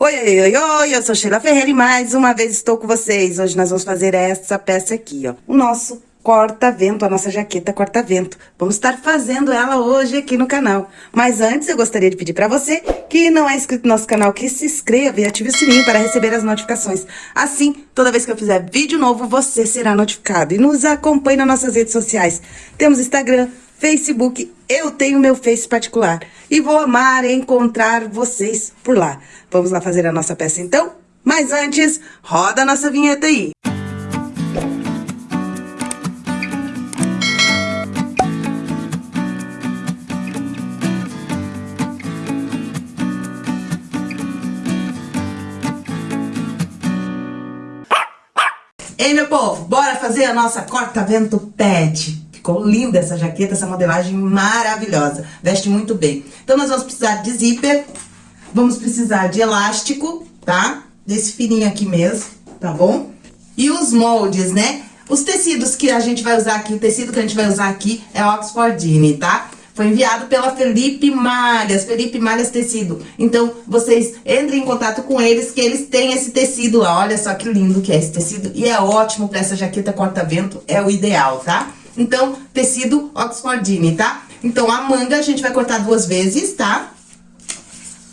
Oi, oi, oi, oi, eu sou Sheila Ferreira e mais uma vez estou com vocês. Hoje nós vamos fazer essa peça aqui, ó. O nosso corta-vento, a nossa jaqueta corta-vento. Vamos estar fazendo ela hoje aqui no canal. Mas antes eu gostaria de pedir para você que não é inscrito no nosso canal, que se inscreva e ative o sininho para receber as notificações. Assim, toda vez que eu fizer vídeo novo, você será notificado. E nos acompanhe nas nossas redes sociais. Temos Instagram, Facebook, eu tenho meu Face particular. E vou amar encontrar vocês por lá. Vamos lá fazer a nossa peça então? Mas antes, roda a nossa vinheta aí. Ei, meu povo, bora fazer a nossa corta-vento pet. Ficou linda essa jaqueta, essa modelagem maravilhosa. Veste muito bem. Então, nós vamos precisar de zíper, vamos precisar de elástico, tá? Desse fininho aqui mesmo, tá bom? E os moldes, né? Os tecidos que a gente vai usar aqui, o tecido que a gente vai usar aqui é Oxfordine, tá? Foi enviado pela Felipe Malhas, Felipe Malhas Tecido. Então, vocês entrem em contato com eles, que eles têm esse tecido lá. Olha só que lindo que é esse tecido. E é ótimo para essa jaqueta corta-vento, é o ideal, tá? Então, tecido Oxfordine, tá? Então, a manga a gente vai cortar duas vezes, tá?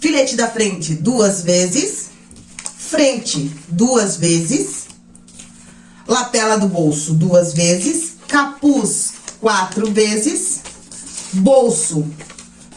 Filete da frente, duas vezes. Frente, duas vezes. Lapela do bolso, duas vezes. Capuz, quatro vezes. Bolso,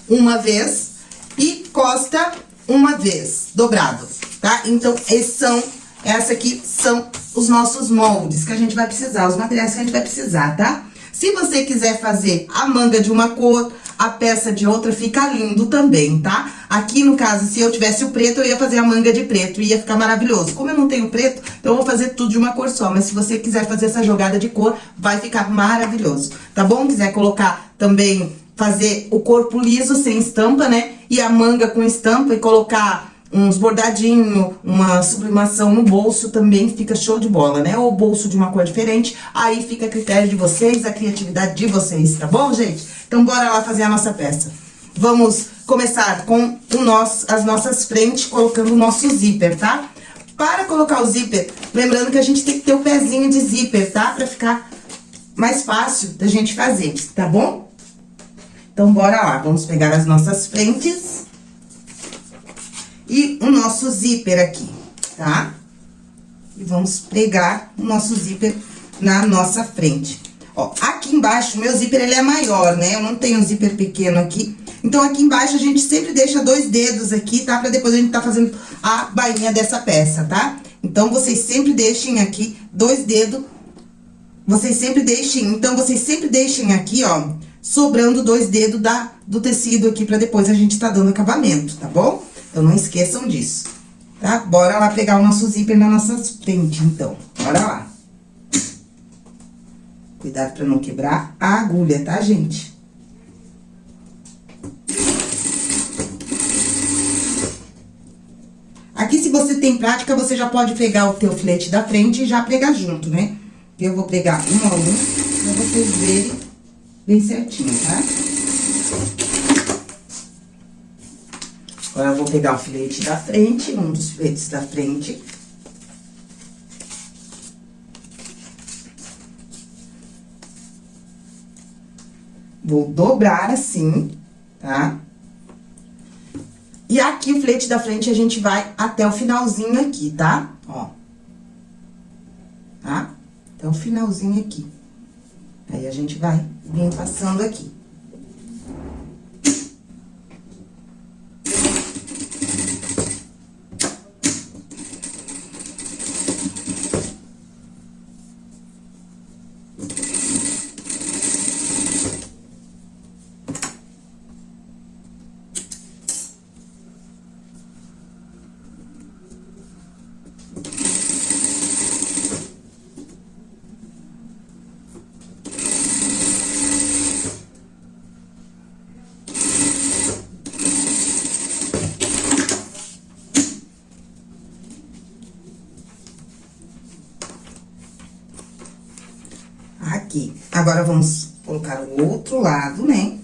uma vez. E costa, uma vez, dobrado, tá? Então, esses são, essa aqui são os nossos moldes que a gente vai precisar, os materiais que a gente vai precisar, tá? Se você quiser fazer a manga de uma cor, a peça de outra, fica lindo também, tá? Aqui, no caso, se eu tivesse o preto, eu ia fazer a manga de preto, ia ficar maravilhoso. Como eu não tenho preto, então eu vou fazer tudo de uma cor só. Mas se você quiser fazer essa jogada de cor, vai ficar maravilhoso, tá bom? Quiser colocar também, fazer o corpo liso, sem estampa, né? E a manga com estampa e colocar uns bordadinhos, uma sublimação no bolso também fica show de bola, né? Ou bolso de uma cor diferente, aí fica a critério de vocês, a criatividade de vocês, tá bom, gente? Então, bora lá fazer a nossa peça. Vamos começar com o nosso, as nossas frentes, colocando o nosso zíper, tá? Para colocar o zíper, lembrando que a gente tem que ter o pezinho de zíper, tá? Pra ficar mais fácil da gente fazer, tá bom? Então, bora lá, vamos pegar as nossas frentes e o nosso zíper aqui, tá? E vamos pregar o nosso zíper na nossa frente. Ó, aqui embaixo, meu zíper, ele é maior, né? Eu não tenho um zíper pequeno aqui. Então, aqui embaixo, a gente sempre deixa dois dedos aqui, tá? Pra depois a gente tá fazendo a bainha dessa peça, tá? Então, vocês sempre deixem aqui dois dedos. Vocês sempre deixem, então, vocês sempre deixem aqui, ó, sobrando dois dedos da, do tecido aqui, pra depois a gente tá dando acabamento, tá bom? Então, não esqueçam disso, tá? Bora lá pegar o nosso zíper na nossa frente, então. Bora lá. Cuidado pra não quebrar a agulha, tá, gente? Aqui, se você tem prática, você já pode pegar o teu filete da frente e já pregar junto, né? Eu vou pregar um a um, pra vocês verem bem certinho, tá? Agora, eu vou pegar o filete da frente, um dos filetes da frente. Vou dobrar assim, tá? E aqui, o filete da frente, a gente vai até o finalzinho aqui, tá? Ó. Tá? Até o finalzinho aqui. Aí, a gente vai vir passando aqui. aqui. Agora, vamos colocar o outro lado, né?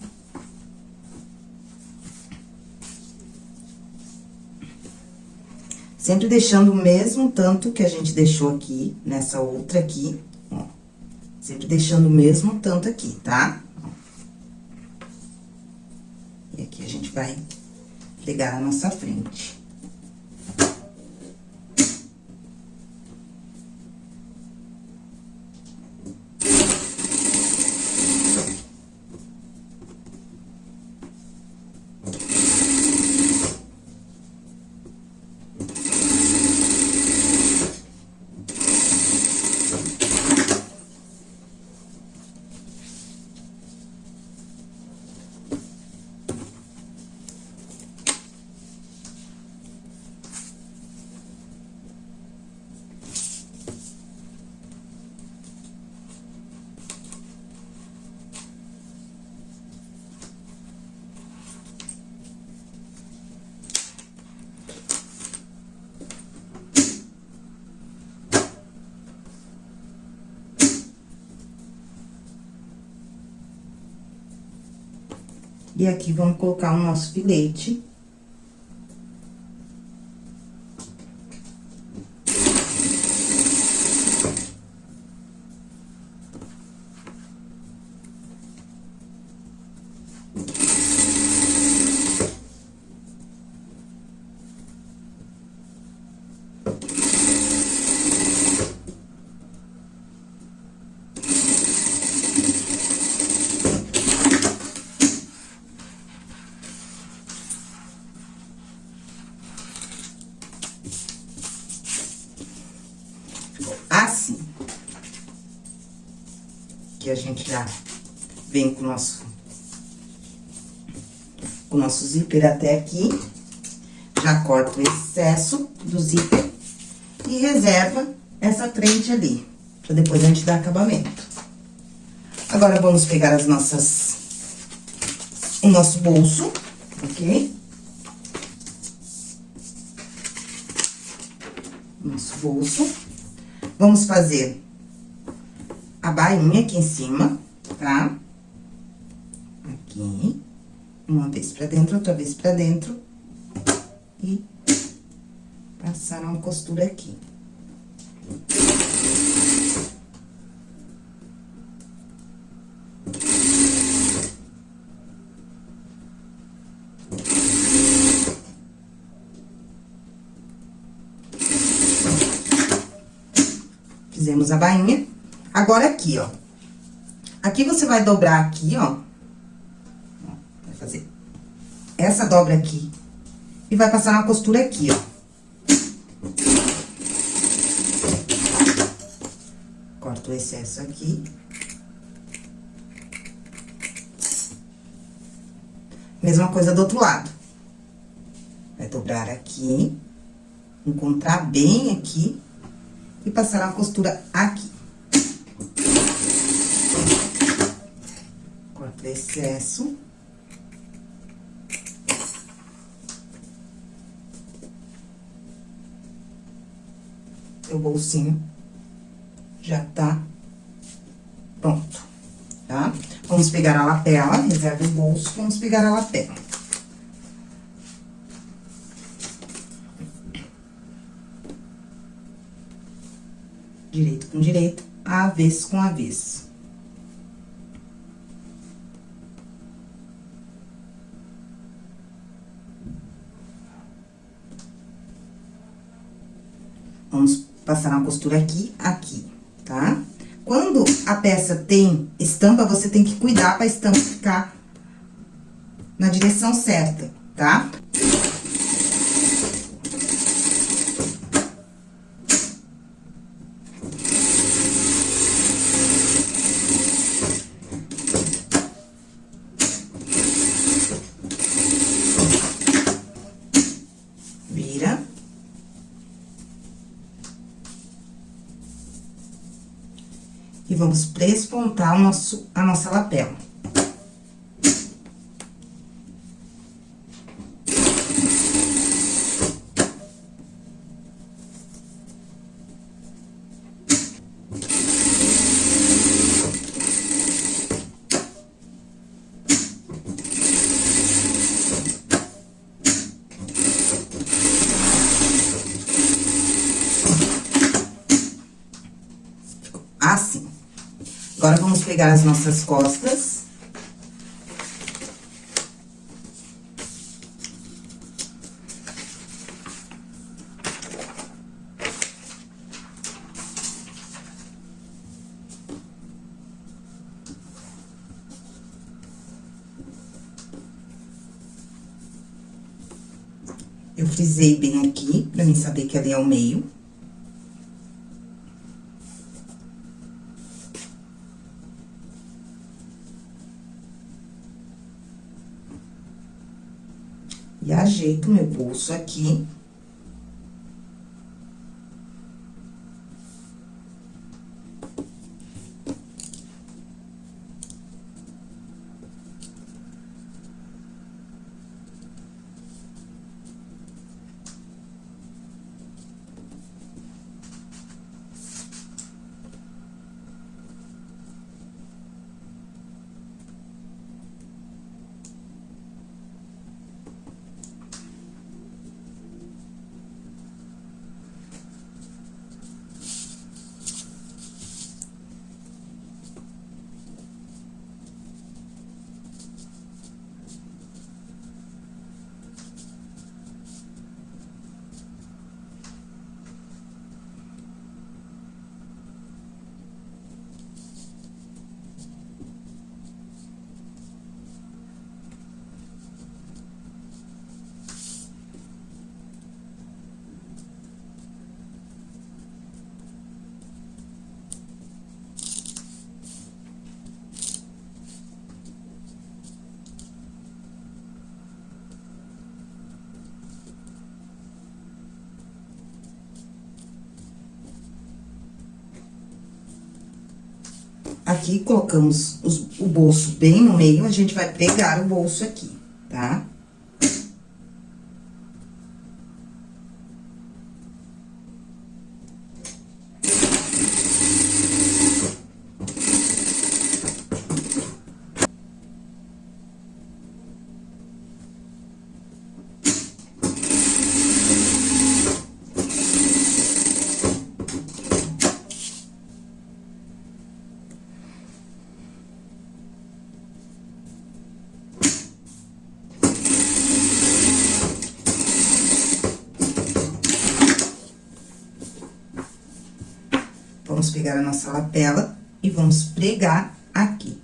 Sempre deixando o mesmo tanto que a gente deixou aqui, nessa outra aqui, ó. Sempre deixando o mesmo tanto aqui, tá? E aqui a gente vai pregar a nossa frente. E aqui, vamos colocar o nosso filete. Que a gente já vem com o nosso, com o nosso zíper até aqui. Já corta o excesso do zíper e reserva essa frente ali, pra depois a gente dar acabamento. Agora, vamos pegar as nossas... o nosso bolso, ok? Nosso bolso. Vamos fazer a bainha aqui em cima, tá? Aqui. Uma vez pra dentro, outra vez pra dentro. E passar uma costura aqui. Fizemos a bainha. Agora, aqui, ó. Aqui você vai dobrar aqui, ó. Vai fazer essa dobra aqui. E vai passar uma costura aqui, ó. Corta o excesso aqui. Mesma coisa do outro lado. Vai dobrar aqui, encontrar bem aqui e passar uma costura aqui. Excesso. O bolsinho já tá pronto, tá? Vamos pegar a lapela, reserva o bolso, vamos pegar a lapela. Direito com direito, avesso com avesso. Vamos passar uma costura aqui, aqui, tá? Quando a peça tem estampa, você tem que cuidar pra estampa ficar na direção certa, tá? O nosso, a nossa lapela. Pegar as nossas costas. Eu frisei bem aqui, pra mim saber que ali é o meio. E ajeito meu bolso aqui. Aqui, colocamos os, o bolso bem no meio, a gente vai pegar o bolso aqui, tá? Vamos pegar a nossa lapela e vamos pregar aqui.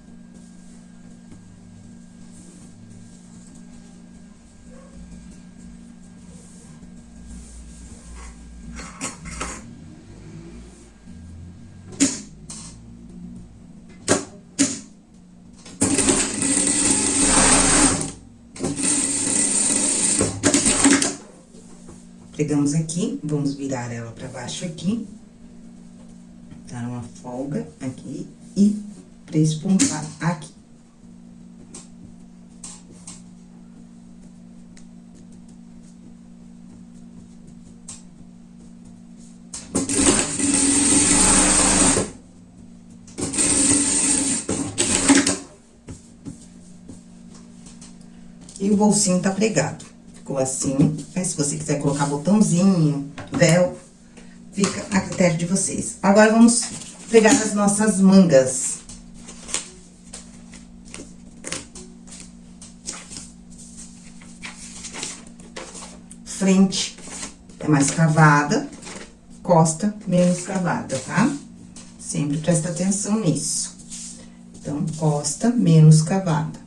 Pegamos aqui, vamos virar ela pra baixo aqui folga aqui e prespontar aqui. E o bolsinho tá pregado. Ficou assim. Mas se você quiser colocar botãozinho, véu, Fica a critério de vocês. Agora, vamos pegar as nossas mangas. Frente é mais cavada, costa menos cavada, tá? Sempre presta atenção nisso. Então, costa menos cavada.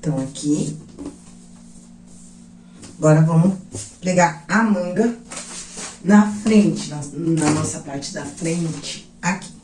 Então, aqui, Agora, vamos pregar a manga na frente, na, na nossa parte da frente, aqui.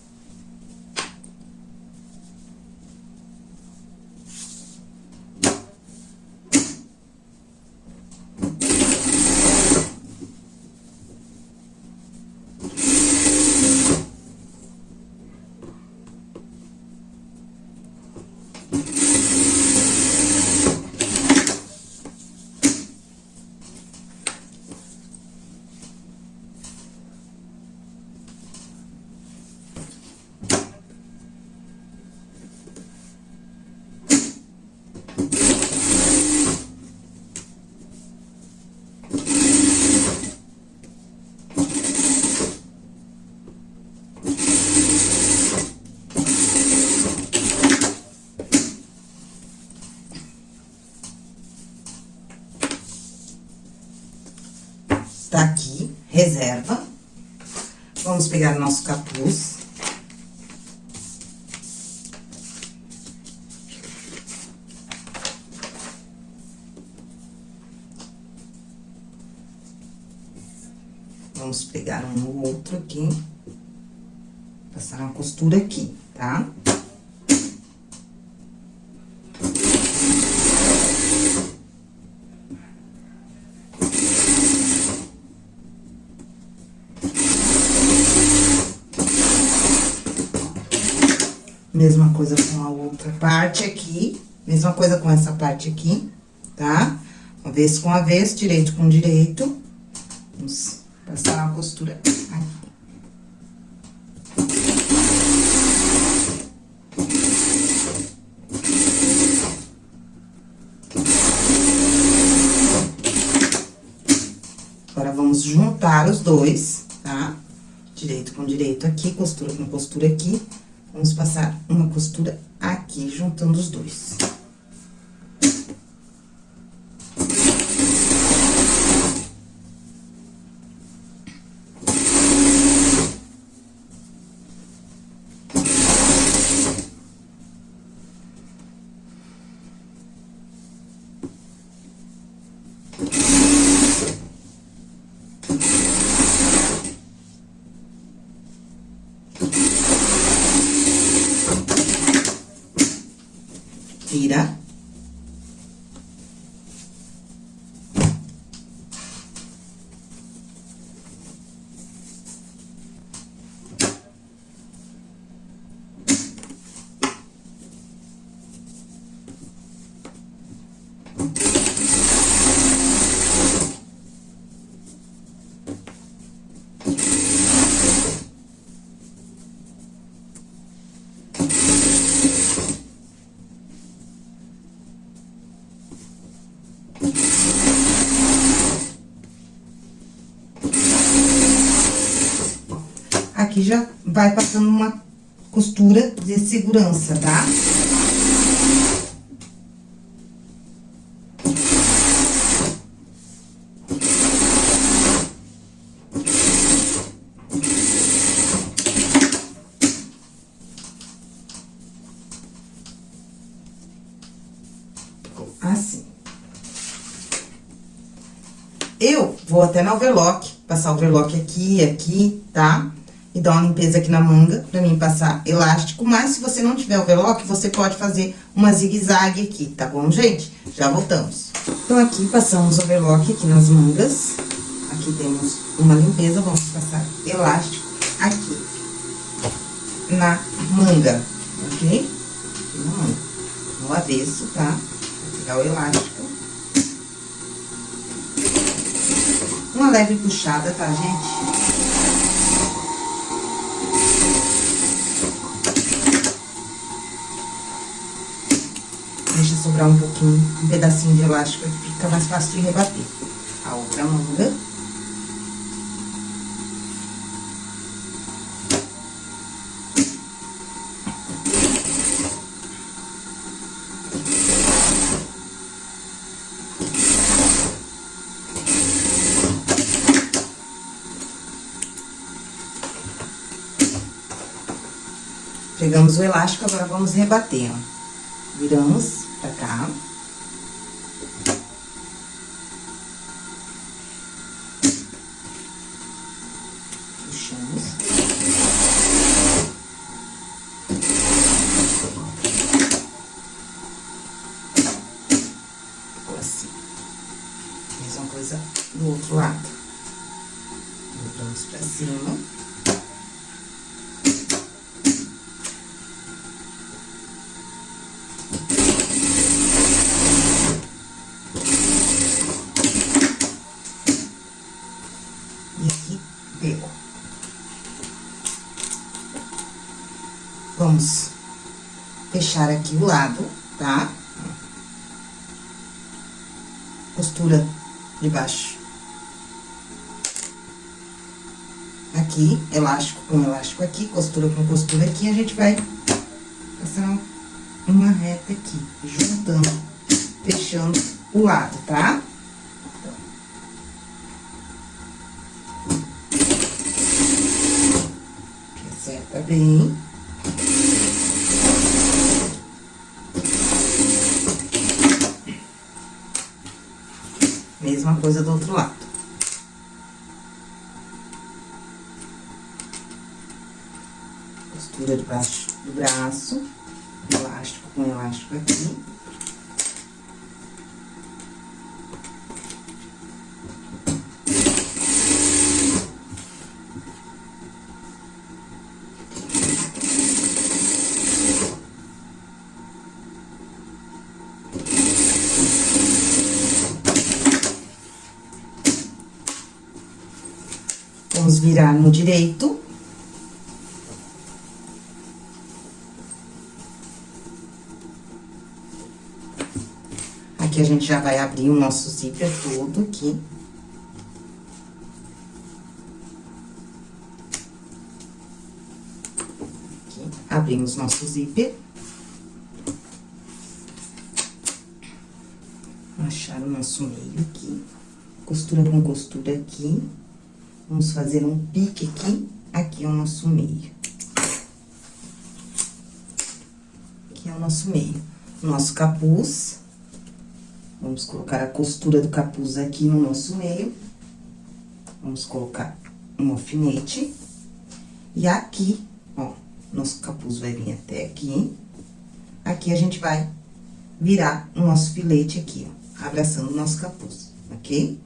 tá aqui, reserva. Vamos pegar nosso capuz. Vamos pegar um outro aqui, passar uma costura aqui, tá? Mesma coisa com a outra parte aqui. Mesma coisa com essa parte aqui, tá? Avesso com avesso, direito com direito. Vamos passar uma costura aqui. Agora, vamos juntar os dois, tá? Direito com direito aqui, costura com costura aqui. Vamos passar uma costura aqui, juntando os dois. Vira. Aqui já vai passando uma costura de segurança, tá? Assim. Eu vou até na overlock, passar o overlock aqui, aqui, tá? E dar uma limpeza aqui na manga, pra mim passar elástico. Mas, se você não tiver overlock, você pode fazer uma zigue-zague aqui, tá bom, gente? Já voltamos. Então, aqui, passamos overlock aqui nas mangas. Aqui temos uma limpeza, vamos passar elástico aqui na manga, ok? Na manga. No avesso, tá? Vou pegar o elástico. Uma leve puxada, tá, gente? Deixa sobrar um pouquinho, um pedacinho de elástico, fica mais fácil de rebater. A outra manga. Pegamos o elástico, agora vamos rebater, ó. Viramos pra cá. Assim. Mesma coisa do outro lado. Dobramos pra cima. E aqui deu. Vamos fechar aqui o lado, tá? Costura de baixo. Aqui, elástico com elástico aqui, costura com costura aqui, a gente vai passar uma reta aqui, juntando, fechando o lado, tá? Acerta bem. Mesma coisa do outro lado. Costura debaixo do braço, elástico com elástico aqui. Vamos virar no direito. Aqui a gente já vai abrir o nosso zíper todo aqui. Aqui, abrimos nosso zíper. Achar o nosso meio aqui. Costura com costura aqui. Vamos fazer um pique aqui, aqui é o nosso meio. Aqui é o nosso meio. Nosso capuz. Vamos colocar a costura do capuz aqui no nosso meio. Vamos colocar um alfinete. E aqui, ó, nosso capuz vai vir até aqui. Aqui a gente vai virar o nosso filete aqui, ó, abraçando o nosso capuz, ok?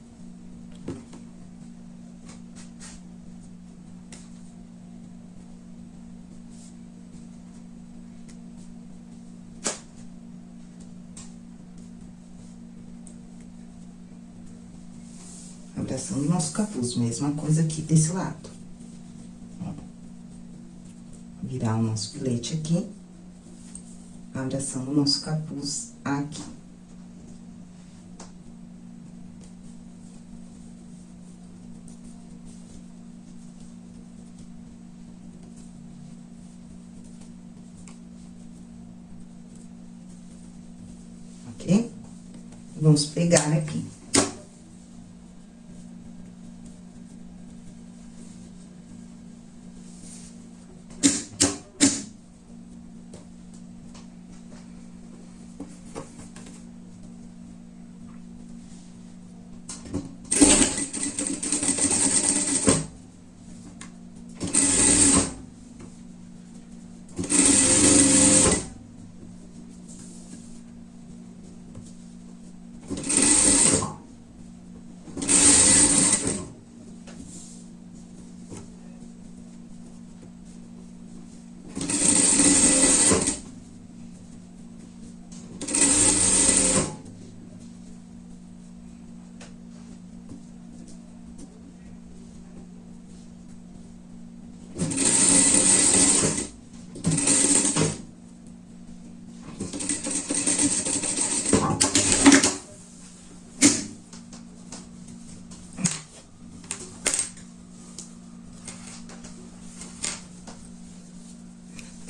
abraçando o nosso capuz, mesma coisa aqui desse lado. Virar o nosso filete aqui, abraçando o nosso capuz aqui. Ok? Vamos pegar aqui.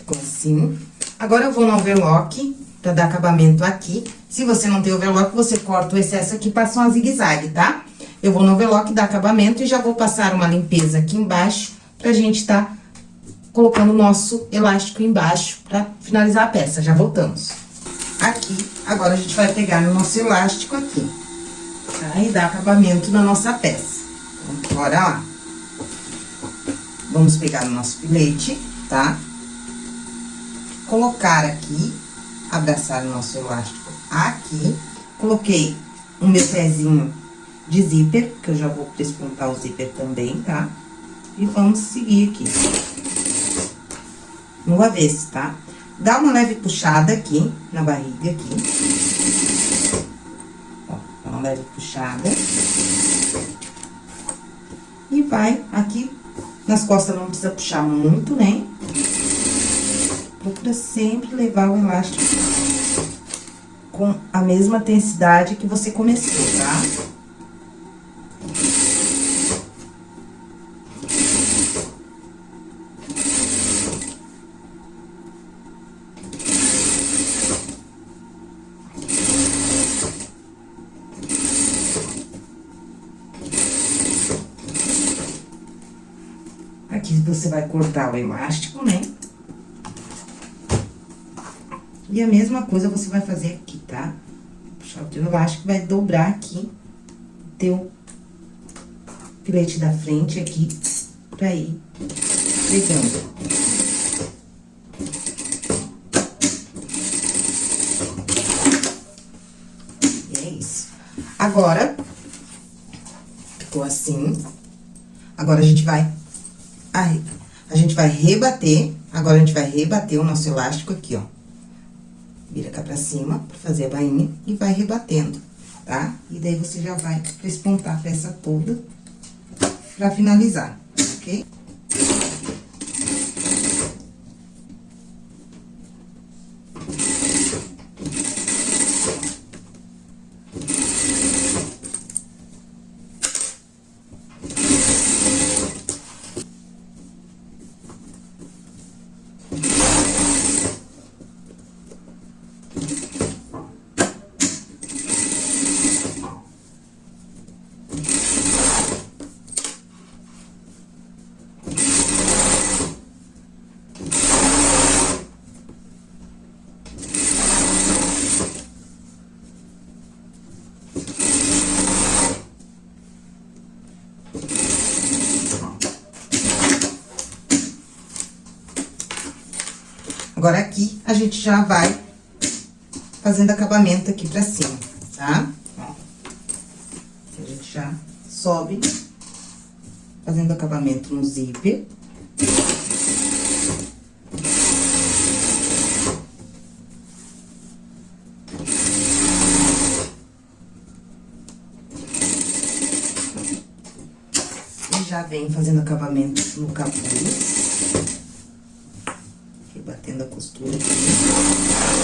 Ficou assim. Agora, eu vou no overlock, pra dar acabamento aqui. Se você não tem overlock, você corta o excesso aqui e passa uma zigue-zague, tá? Eu vou no overlock, dar acabamento e já vou passar uma limpeza aqui embaixo, pra gente tá colocando o nosso elástico embaixo pra finalizar a peça. Já voltamos. Aqui, agora a gente vai pegar o nosso elástico aqui, tá? E dar acabamento na nossa peça. Então, bora lá. Vamos pegar o nosso filete, tá? Colocar aqui, abraçar o nosso elástico aqui. Coloquei o meu pezinho de zíper, que eu já vou despontar o zíper também, tá? E vamos seguir aqui. No avesso, tá? Dá uma leve puxada aqui, na barriga aqui. Ó, dá uma leve puxada. E vai aqui, nas costas não precisa puxar muito, né? Procura sempre levar o elástico com a mesma intensidade que você começou, tá? Aqui você vai cortar o elástico, né? E a mesma coisa você vai fazer aqui, tá? Puxar o teu elástico, vai dobrar aqui teu filete da frente aqui, pra ir pegando. E é isso. Agora, ficou assim. Agora, a gente vai... A gente vai rebater, agora a gente vai rebater o nosso elástico aqui, ó vira cá pra cima, pra fazer a bainha, e vai rebatendo, tá? E daí, você já vai despontar a peça toda pra finalizar, ok? Agora, aqui, a gente já vai fazendo acabamento aqui pra cima, tá? Ó. A gente já sobe fazendo acabamento no zíper. E já vem fazendo acabamento no capuz batendo a costura aqui.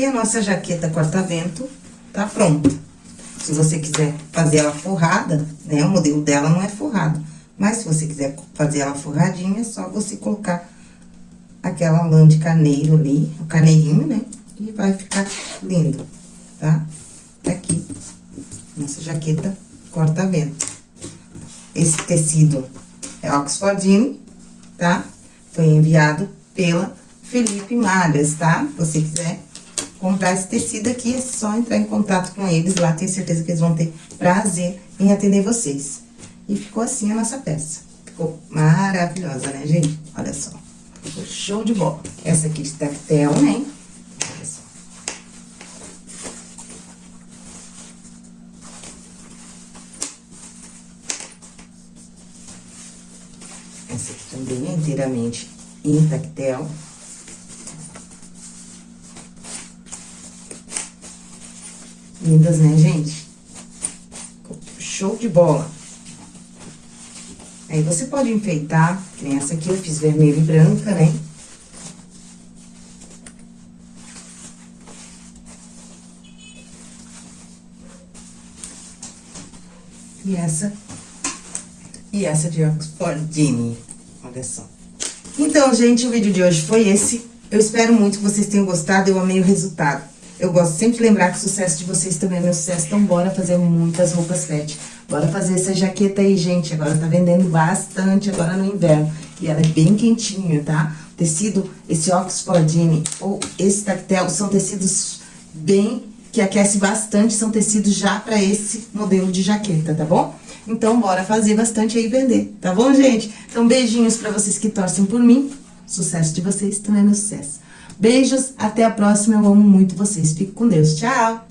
E a nossa jaqueta corta-vento tá pronta. Se você quiser fazer ela forrada, né, o modelo dela não é forrado. Mas se você quiser fazer ela forradinha, é só você colocar aquela lã de carneiro ali, o carneirinho, né? E vai ficar lindo, tá? Tá aqui, nossa jaqueta corta-vento. Esse tecido é Oxfordine, tá? Foi enviado pela Felipe Malhas, tá? Se você quiser comprar esse tecido aqui, é só entrar em contato com eles lá, tenho certeza que eles vão ter prazer em atender vocês. E ficou assim a nossa peça. Ficou maravilhosa, né, gente? Olha só. Ficou show de bola. Essa aqui de tactel, né? Olha só. Essa aqui também é inteiramente em tactel. Lindas, né, gente? Show de bola. Aí você pode enfeitar, que nem essa aqui eu fiz vermelho e branca, né? E essa, e essa de Oxfordine, olha só. Então, gente, o vídeo de hoje foi esse. Eu espero muito que vocês tenham gostado, eu amei o resultado. Eu gosto sempre de lembrar que o sucesso de vocês também é meu sucesso, então bora fazer muitas roupas pet. Bora fazer essa jaqueta aí, gente, agora tá vendendo bastante agora no inverno. E ela é bem quentinha, tá? Tecido, esse Oxfordine ou esse tactel são tecidos bem que aquece bastante, são tecidos já para esse modelo de jaqueta, tá bom? Então, bora fazer bastante aí e vender, tá bom, gente? Então, beijinhos para vocês que torcem por mim. Sucesso de vocês também é meu sucesso. Beijos, até a próxima, eu amo muito vocês. Fico com Deus, tchau!